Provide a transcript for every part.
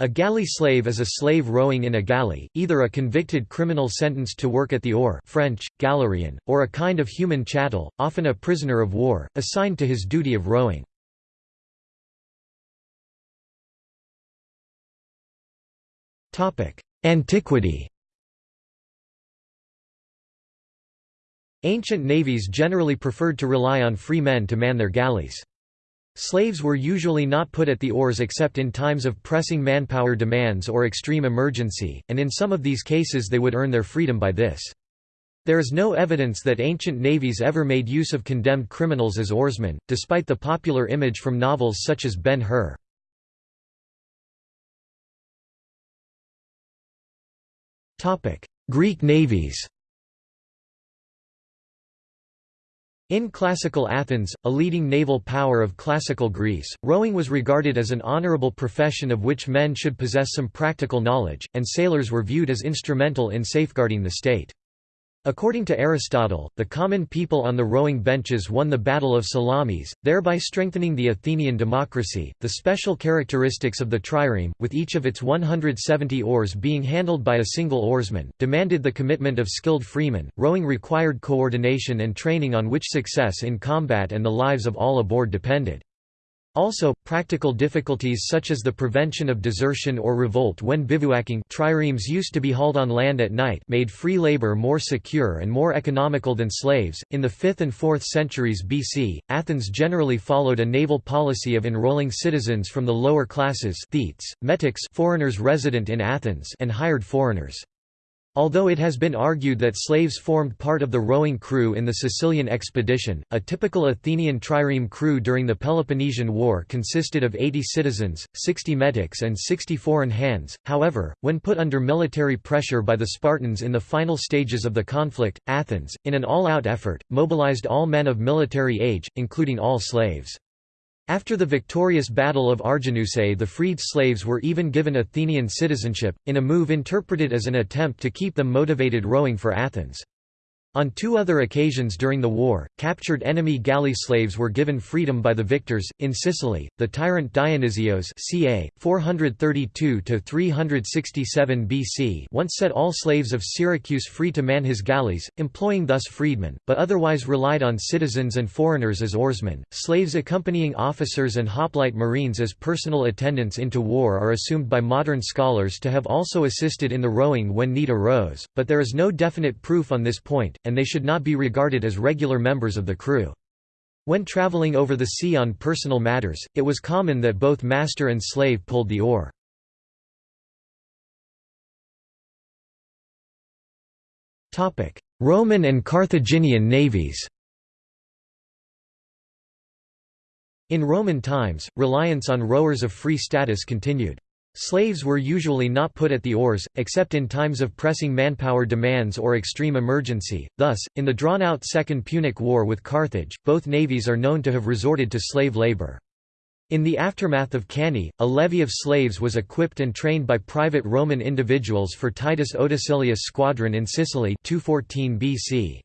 A galley slave is a slave rowing in a galley, either a convicted criminal sentenced to work at the oar French, galérien, or a kind of human chattel, often a prisoner of war, assigned to his duty of rowing. Antiquity Ancient navies generally preferred to rely on free men to man their galleys. Slaves were usually not put at the oars except in times of pressing manpower demands or extreme emergency, and in some of these cases they would earn their freedom by this. There is no evidence that ancient navies ever made use of condemned criminals as oarsmen, despite the popular image from novels such as Ben-Hur. Greek navies In classical Athens, a leading naval power of classical Greece, rowing was regarded as an honorable profession of which men should possess some practical knowledge, and sailors were viewed as instrumental in safeguarding the state. According to Aristotle, the common people on the rowing benches won the Battle of Salamis, thereby strengthening the Athenian democracy. The special characteristics of the trireme, with each of its 170 oars being handled by a single oarsman, demanded the commitment of skilled freemen. Rowing required coordination and training on which success in combat and the lives of all aboard depended. Also, practical difficulties such as the prevention of desertion or revolt when bivouacking triremes used to be hauled on land at night made free labor more secure and more economical than slaves. In the 5th and 4th centuries BC, Athens generally followed a naval policy of enrolling citizens from the lower classes thetes, metics foreigners resident in Athens and hired foreigners. Although it has been argued that slaves formed part of the rowing crew in the Sicilian expedition, a typical Athenian trireme crew during the Peloponnesian War consisted of 80 citizens, 60 metics and 60 foreign hands. However, when put under military pressure by the Spartans in the final stages of the conflict, Athens, in an all-out effort, mobilized all men of military age, including all slaves. After the victorious Battle of Arginusae the freed slaves were even given Athenian citizenship, in a move interpreted as an attempt to keep them motivated rowing for Athens. On two other occasions during the war, captured enemy galley slaves were given freedom by the victors. In Sicily, the tyrant Dionysios ca. 432–367 BC once set all slaves of Syracuse free to man his galleys, employing thus freedmen, but otherwise relied on citizens and foreigners as oarsmen. Slaves accompanying officers and hoplite marines as personal attendants into war are assumed by modern scholars to have also assisted in the rowing when need arose, but there is no definite proof on this point and they should not be regarded as regular members of the crew. When traveling over the sea on personal matters, it was common that both master and slave pulled the oar. Roman and Carthaginian navies In Roman times, reliance on rowers of free status continued. Slaves were usually not put at the oars, except in times of pressing manpower demands or extreme emergency. Thus, in the drawn-out Second Punic War with Carthage, both navies are known to have resorted to slave labor. In the aftermath of Cannae, a levy of slaves was equipped and trained by private Roman individuals for Titus Otacilius' squadron in Sicily 214 BC.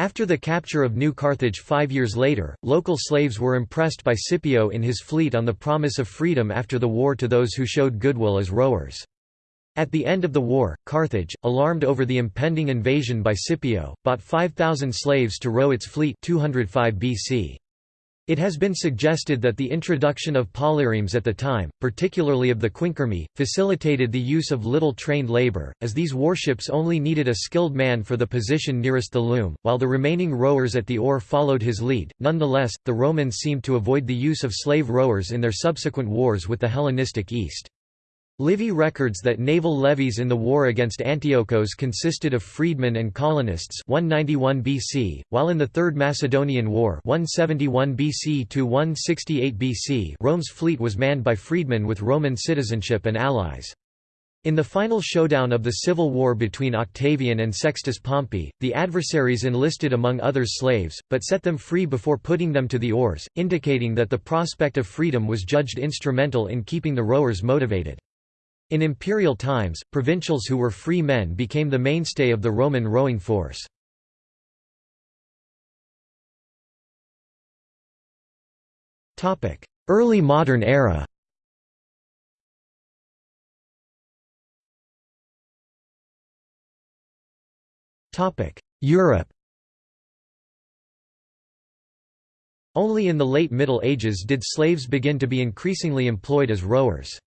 After the capture of New Carthage five years later, local slaves were impressed by Scipio in his fleet on the promise of freedom after the war to those who showed goodwill as rowers. At the end of the war, Carthage, alarmed over the impending invasion by Scipio, bought 5,000 slaves to row its fleet 205 BC. It has been suggested that the introduction of polyremes at the time, particularly of the quinquereme, facilitated the use of little trained labor, as these warships only needed a skilled man for the position nearest the loom, while the remaining rowers at the oar followed his lead. Nonetheless, the Romans seemed to avoid the use of slave rowers in their subsequent wars with the Hellenistic East. Livy records that naval levies in the war against Antiochos consisted of freedmen and colonists 191 BC, while in the Third Macedonian War 171 BC to 168 BC Rome's fleet was manned by freedmen with Roman citizenship and allies. In the final showdown of the civil war between Octavian and Sextus Pompey, the adversaries enlisted among others slaves, but set them free before putting them to the oars, indicating that the prospect of freedom was judged instrumental in keeping the rowers motivated. In imperial times, provincials who were free men became the mainstay of the Roman rowing force. Early modern era Europe Only in the late Middle Ages did slaves begin to be increasingly employed as rowers.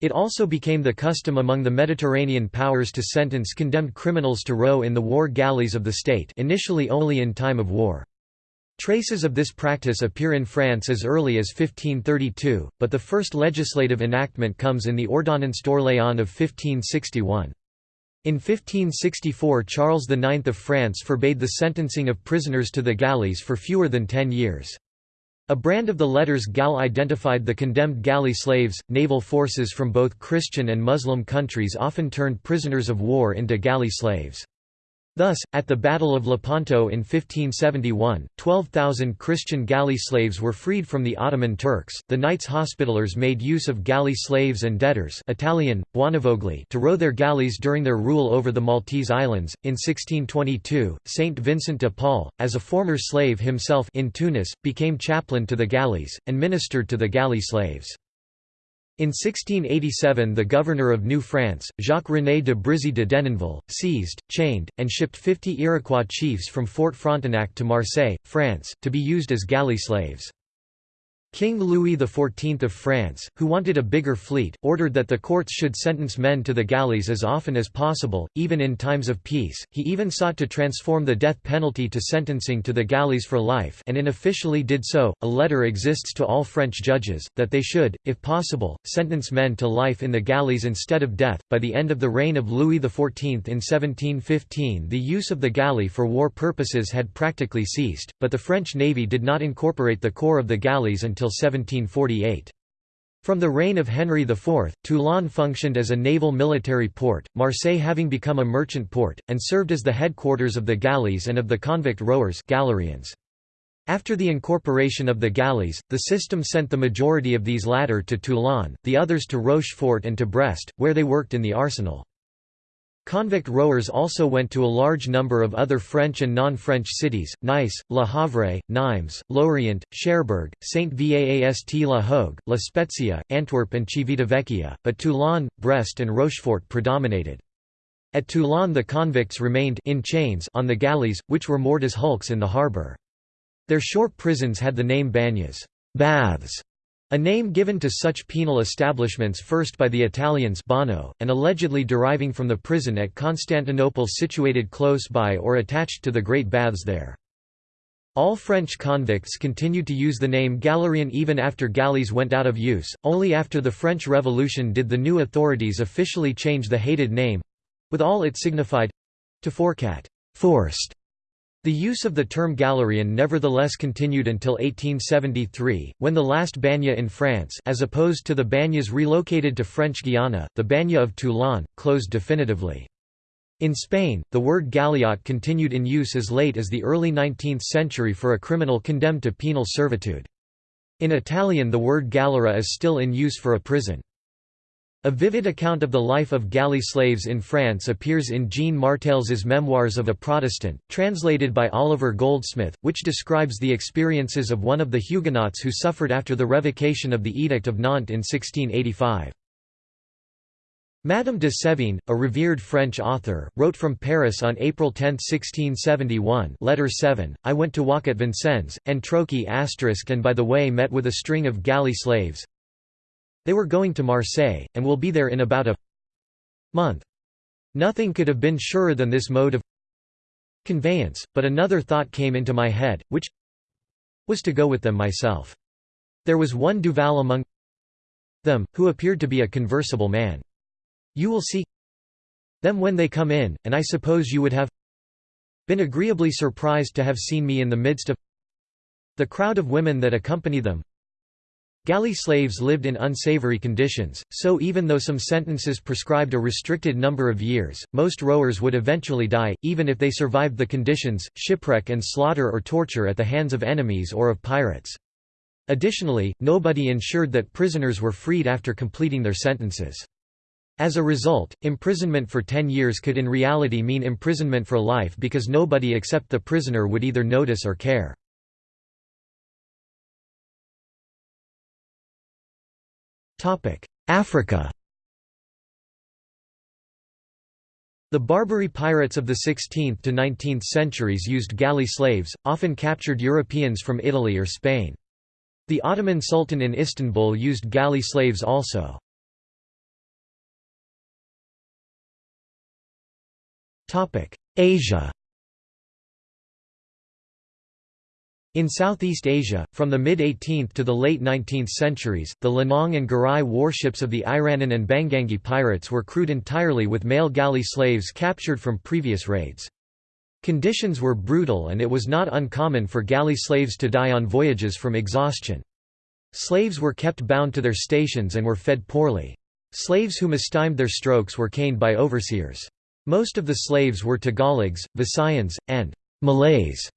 It also became the custom among the Mediterranean powers to sentence condemned criminals to row in the war galleys of the state initially only in time of war. Traces of this practice appear in France as early as 1532, but the first legislative enactment comes in the Ordonnance d'Orléans of 1561. In 1564 Charles IX of France forbade the sentencing of prisoners to the galleys for fewer than ten years. A brand of the letters Gal identified the condemned galley slaves. Naval forces from both Christian and Muslim countries often turned prisoners of war into galley slaves. Thus, at the Battle of Lepanto in 1571, 12,000 Christian galley slaves were freed from the Ottoman Turks. The Knights Hospitallers made use of galley slaves and debtors Italian, buonavogli to row their galleys during their rule over the Maltese Islands. In 1622, Saint Vincent de Paul, as a former slave himself in Tunis, became chaplain to the galleys, and ministered to the galley slaves. In 1687 the governor of New France, Jacques-René de Brisay de Denonville, seized, chained, and shipped 50 Iroquois chiefs from Fort Frontenac to Marseille, France, to be used as galley slaves. King Louis XIV of France, who wanted a bigger fleet, ordered that the courts should sentence men to the galleys as often as possible, even in times of peace. He even sought to transform the death penalty to sentencing to the galleys for life and unofficially did so. A letter exists to all French judges, that they should, if possible, sentence men to life in the galleys instead of death. By the end of the reign of Louis XIV in 1715, the use of the galley for war purposes had practically ceased, but the French navy did not incorporate the corps of the galleys until until 1748. From the reign of Henry IV, Toulon functioned as a naval military port, Marseille having become a merchant port, and served as the headquarters of the galleys and of the convict rowers Galerians. After the incorporation of the galleys, the system sent the majority of these latter to Toulon, the others to Rochefort and to Brest, where they worked in the arsenal. Convict rowers also went to a large number of other French and non-French cities, Nice, Le Havre, Nimes, Lorient, Cherbourg, Saint-Vaast-la Hogue, La Spezia, Antwerp and Civitavecchia, but Toulon, Brest and Rochefort predominated. At Toulon the convicts remained in chains on the galleys, which were moored as hulks in the harbour. Their short prisons had the name banyas baths", a name given to such penal establishments first by the Italians Bano, and allegedly deriving from the prison at Constantinople situated close by or attached to the Great Baths there. All French convicts continued to use the name Galerian even after galleys went out of use, only after the French Revolution did the new authorities officially change the hated name—with all it signified—to forcat forced", the use of the term Galerian nevertheless continued until 1873, when the last banya in France as opposed to the banyas relocated to French Guiana, the banya of Toulon, closed definitively. In Spain, the word galliot continued in use as late as the early 19th century for a criminal condemned to penal servitude. In Italian the word galera is still in use for a prison. A vivid account of the life of galley slaves in France appears in Jean Marteilhe's Memoirs of a Protestant, translated by Oliver Goldsmith, which describes the experiences of one of the Huguenots who suffered after the revocation of the Edict of Nantes in 1685. Madame de Sévigné, a revered French author, wrote from Paris on April 10, 1671 Letter 7, I went to walk at Vincennes, and Troquet and by the way met with a string of galley slaves, they were going to Marseille, and will be there in about a month. Nothing could have been surer than this mode of conveyance, but another thought came into my head, which was to go with them myself. There was one Duval among them, who appeared to be a conversable man. You will see them when they come in, and I suppose you would have been agreeably surprised to have seen me in the midst of the crowd of women that accompany them, Galley slaves lived in unsavory conditions, so even though some sentences prescribed a restricted number of years, most rowers would eventually die, even if they survived the conditions, shipwreck and slaughter or torture at the hands of enemies or of pirates. Additionally, nobody ensured that prisoners were freed after completing their sentences. As a result, imprisonment for 10 years could in reality mean imprisonment for life because nobody except the prisoner would either notice or care. Africa The Barbary pirates of the 16th to 19th centuries used galley slaves, often captured Europeans from Italy or Spain. The Ottoman Sultan in Istanbul used galley slaves also. Asia In Southeast Asia, from the mid-18th to the late 19th centuries, the Lanong and Garay warships of the Iranun and Banguingui pirates were crewed entirely with male galley slaves captured from previous raids. Conditions were brutal and it was not uncommon for galley slaves to die on voyages from exhaustion. Slaves were kept bound to their stations and were fed poorly. Slaves who mistimed their strokes were caned by overseers. Most of the slaves were Tagalogs, Visayans, and Malays,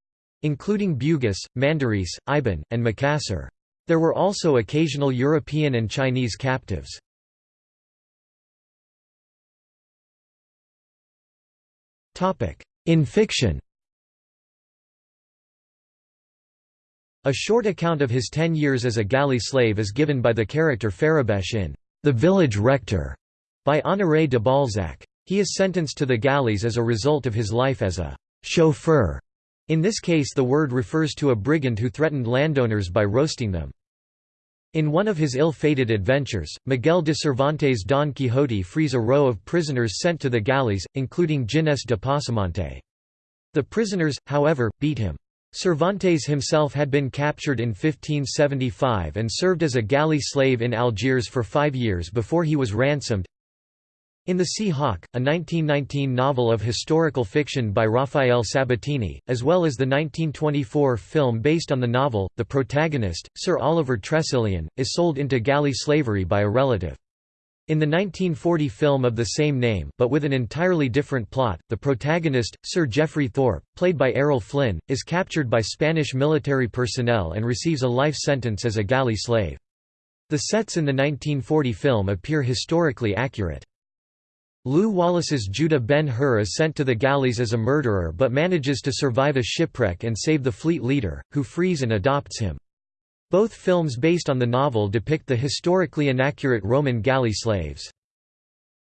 including Bugis, Mandaris, Iban, and Makassar. There were also occasional European and Chinese captives. In fiction A short account of his ten years as a galley slave is given by the character Farrabesche in The Village Rector by Honoré de Balzac. He is sentenced to the galleys as a result of his life as a chauffeur. In this case the word refers to a brigand who threatened landowners by roasting them. In one of his ill-fated adventures, Miguel de Cervantes' Don Quixote frees a row of prisoners sent to the galleys, including Ginés de Pasamonte. The prisoners, however, beat him. Cervantes himself had been captured in 1575 and served as a galley slave in Algiers for five years before he was ransomed. In The Sea Hawk, a 1919 novel of historical fiction by Rafael Sabatini, as well as the 1924 film based on the novel, the protagonist, Sir Oliver Tressilian, is sold into galley slavery by a relative. In the 1940 film of the same name but with an entirely different plot, the protagonist, Sir Geoffrey Thorpe, played by Errol Flynn, is captured by Spanish military personnel and receives a life sentence as a galley slave. The sets in the 1940 film appear historically accurate. Lew Wallace's Judah Ben-Hur is sent to the galleys as a murderer but manages to survive a shipwreck and save the fleet leader, who frees and adopts him. Both films based on the novel depict the historically inaccurate Roman galley slaves.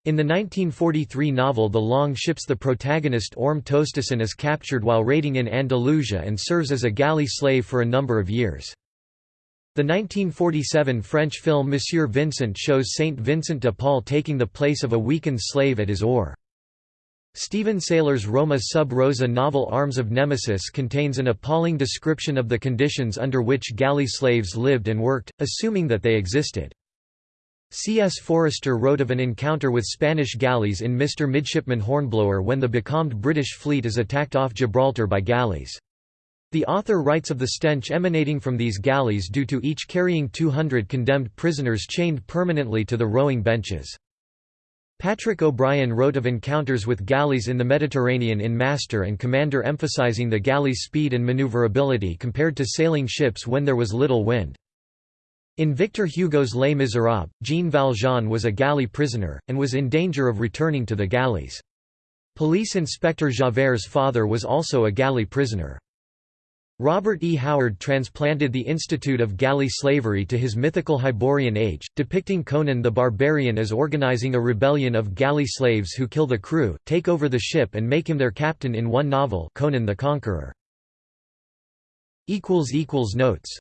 In the 1943 novel The Long Ships the protagonist Orm Tostason is captured while raiding in Andalusia and serves as a galley slave for a number of years. The 1947 French film Monsieur Vincent shows Saint Vincent de Paul taking the place of a weakened slave at his oar. Steven Saylor's Roma sub rosa novel Arms of Nemesis contains an appalling description of the conditions under which galley slaves lived and worked, assuming that they existed. C. S. Forester wrote of an encounter with Spanish galleys in Mr. Midshipman Hornblower when the becalmed British fleet is attacked off Gibraltar by galleys. The author writes of the stench emanating from these galleys due to each carrying 200 condemned prisoners chained permanently to the rowing benches. Patrick O'Brian wrote of encounters with galleys in the Mediterranean in Master and Commander emphasizing the galley's speed and maneuverability compared to sailing ships when there was little wind. In Victor Hugo's Les Misérables, Jean Valjean was a galley prisoner, and was in danger of returning to the galleys. Police Inspector Javert's father was also a galley prisoner. Robert E. Howard transplanted the institute of galley slavery to his mythical Hyborian age, depicting Conan the Barbarian as organizing a rebellion of galley slaves who kill the crew, take over the ship and make him their captain in one novel Conan the Conqueror. Notes